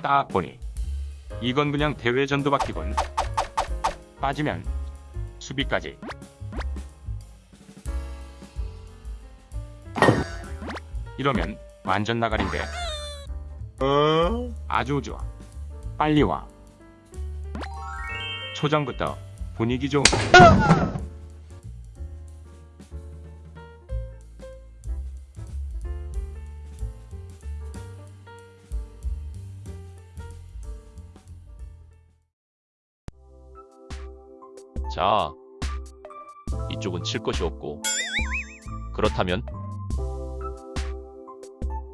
딱 보니 이건 그냥 대회 전도받기군. 빠지면 수비까지. 이러면 완전 나가린데. 아주 좋아. 빨리 와. 초장부터 분위기 좀. 자, 이쪽은 칠 것이 없고. 그렇다면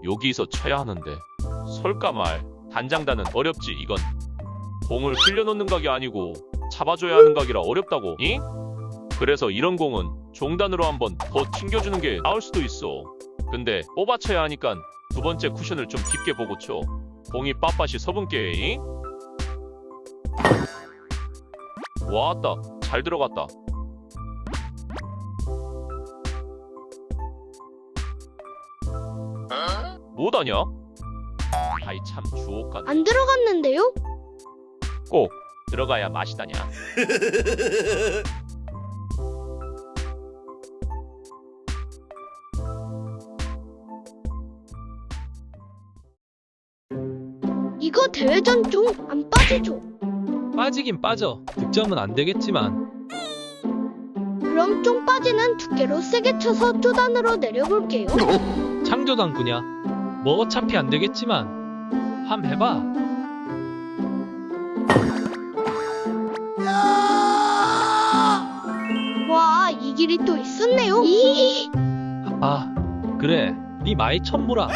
여기서 쳐야 하는데 설까 말. 단장단은 어렵지 이건. 공을 흘려놓는 각이 아니고 잡아줘야 하는 각이라 어렵다고 잉? 그래서 이런 공은 종단으로 한번 더 튕겨주는 게 나을 수도 있어. 근데 뽑아쳐야 하니까 두 번째 쿠션을 좀 깊게 보고 쳐. 공이 빳빳이 서분께 잉? 와따 잘 들어갔다. 뭐다냐? 아이 참 주옥간 안 들어갔는데요? 꼭 들어가야 맛이다냐. 이거 대회전 좀 안 빠지죠? 빠지긴 빠져. 득점은 안 되겠지만 그럼 좀 빠지는 두께로 세게 쳐서 쪼단으로 내려볼게요. 창조당구냐? 뭐 어차피 안 되겠지만 함 해봐. 와, 이 길이 또 있었네요. 이 아 그래. 네 마이 천무라.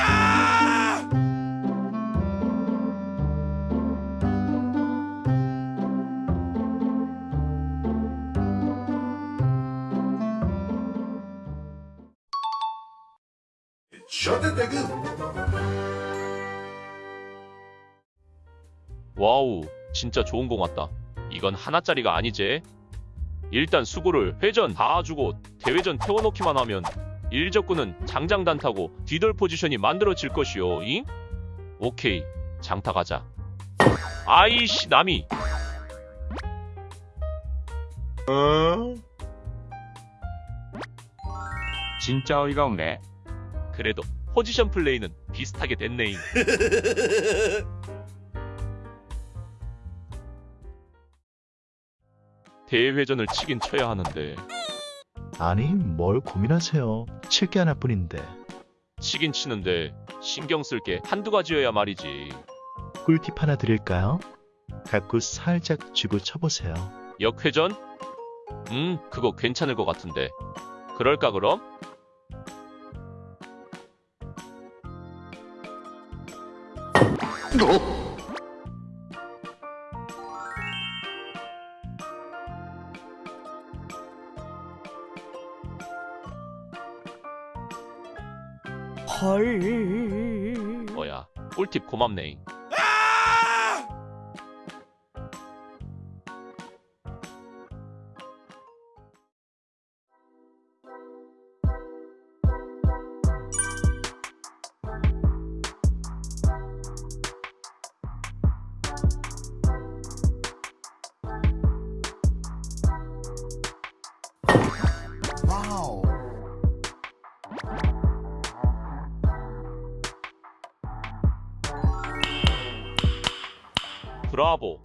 와우 진짜 좋은 공 왔다. 이건 하나짜리가 아니지. 일단 수구를 회전 다 주고 대회전 태워놓기만 하면 일적구는 장장 단 타고 뒤돌 포지션이 만들어질 것이요. 잉? 오케이 장타 가자. 아이씨 남이 진짜 어이가 없네. 그래도 포지션 플레이는 비슷하게 됐네잉. 대회전을 치긴 쳐야 하는데 아니, 뭘 고민하세요. 칠 게 하나뿐인데. 치긴 치는데 신경 쓸 게 한두 가지여야 말이지. 꿀팁 하나 드릴까요? 갖고 살짝 쥐고 쳐보세요. 역회전? 음, 그거 괜찮을 것 같은데. 그럴까 그럼? 뭐야, 꿀팁 고맙네. 브라보.